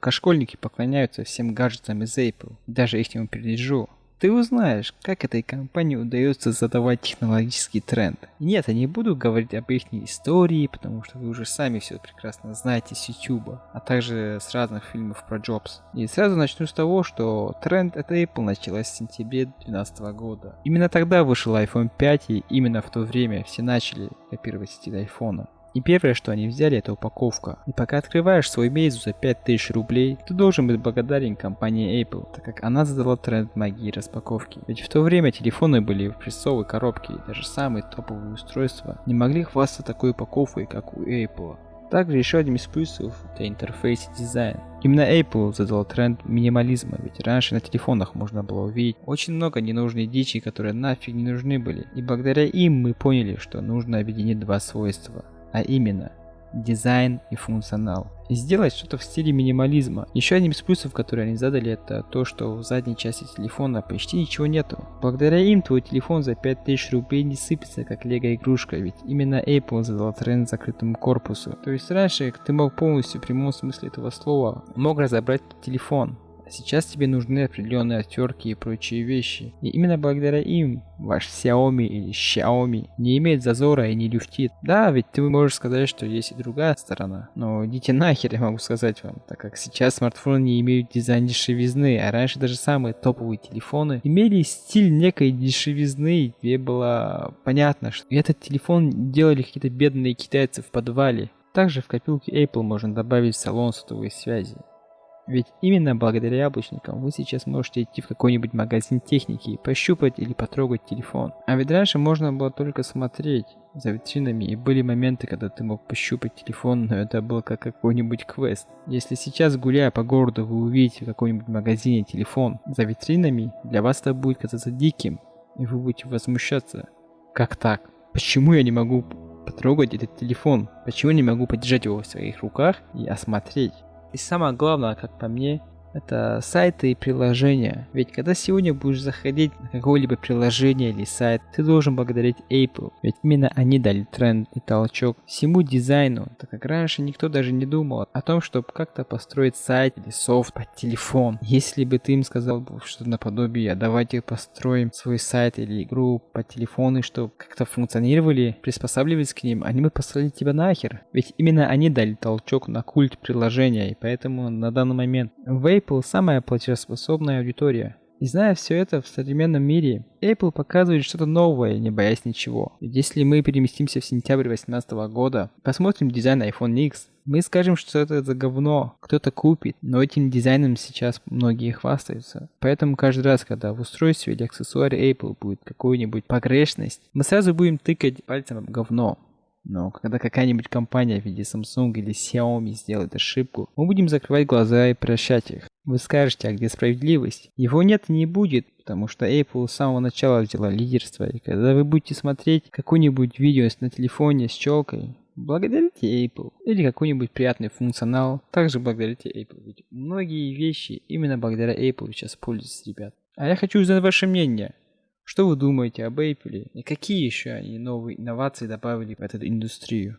пока школьники поклоняются всем гаджетам из Apple, даже их не переджу. Ты узнаешь, как этой компании удается задавать технологический тренд. нет, я не буду говорить об их истории, потому что вы уже сами все прекрасно знаете с YouTube, а также с разных фильмов про Джобс. И сразу начну с того, что тренд от Apple началась в сентябре 2012 года. Именно тогда вышел iPhone 5 и именно в то время все начали копировать стиль iPhone. И первое, что они взяли, это упаковка. И пока открываешь свой Meizu за 5000 рублей, ты должен быть благодарен компании Apple, так как она задала тренд магии распаковки. Ведь в то время телефоны были в прессовой коробке, и даже самые топовые устройства не могли хвастаться такой упаковкой, как у Apple. Также еще одним из плюсов это интерфейс и дизайн. Именно Apple задал тренд минимализма, ведь раньше на телефонах можно было увидеть очень много ненужной дичи, которые нафиг не нужны были. И благодаря им мы поняли, что нужно объединить два свойства а именно дизайн и функционал. И сделать что-то в стиле минимализма. Еще одним из плюсов, которые они задали, это то, что в задней части телефона почти ничего нету. Благодаря им твой телефон за 5000 рублей не сыпется как лего игрушка, ведь именно Apple задал тренд закрытому корпусу. То есть раньше ты мог полностью в прямом смысле этого слова мог разобрать телефон, Сейчас тебе нужны определенные оттерки и прочие вещи. И именно благодаря им ваш Xiaomi или Xiaomi не имеет зазора и не люфтит. Да, ведь ты можешь сказать, что есть и другая сторона. Но идите нахер, я могу сказать вам, так как сейчас смартфоны не имеют дизайн дешевизны, а раньше даже самые топовые телефоны имели стиль некой дешевизны, где было понятно, что этот телефон делали какие-то бедные китайцы в подвале. Также в копилке Apple можно добавить салон сотовой связи. Ведь именно благодаря яблочникам вы сейчас можете идти в какой-нибудь магазин техники и пощупать или потрогать телефон. А ведь раньше можно было только смотреть за витринами и были моменты, когда ты мог пощупать телефон, но это был как какой-нибудь квест. Если сейчас гуляя по городу вы увидите в каком-нибудь магазине телефон за витринами, для вас это будет казаться диким, и вы будете возмущаться. Как так? Почему я не могу потрогать этот телефон? Почему я не могу подержать его в своих руках и осмотреть? И самое главное, как по мне, это сайты и приложения. Ведь когда сегодня будешь заходить на какое-либо приложение или сайт, ты должен благодарить Apple. Ведь именно они дали тренд и толчок всему дизайну, так как раньше никто даже не думал о том, чтобы как-то построить сайт или софт под телефон. Если бы ты им сказал что-то наподобие, давайте построим свой сайт или игру по телефону, чтобы как-то функционировали, приспосабливались к ним, они бы послали тебя нахер. Ведь именно они дали толчок на культ приложения, и поэтому на данный момент в Apple самая платежеспособная аудитория. И зная все это в современном мире, Apple показывает что-то новое, не боясь ничего. Ведь если мы переместимся в сентябрь 2018 года, посмотрим дизайн iPhone X, мы скажем, что это за говно, кто-то купит, но этим дизайном сейчас многие хвастаются. Поэтому каждый раз, когда в устройстве или аксессуаре Apple будет какую-нибудь погрешность, мы сразу будем тыкать пальцем в говно. Но когда какая-нибудь компания в виде Samsung или Xiaomi сделает ошибку, мы будем закрывать глаза и прощать их. Вы скажете, а где справедливость? Его нет и не будет, потому что Apple с самого начала взяла лидерство, и когда вы будете смотреть какое-нибудь видео на телефоне с челкой, благодарите Apple. Или какой-нибудь приятный функционал, также благодарите Apple. Ведь многие вещи именно благодаря Apple сейчас пользуются, ребят. А я хочу узнать ваше мнение. Что вы думаете об Apple и какие еще они новые инновации добавили в эту индустрию?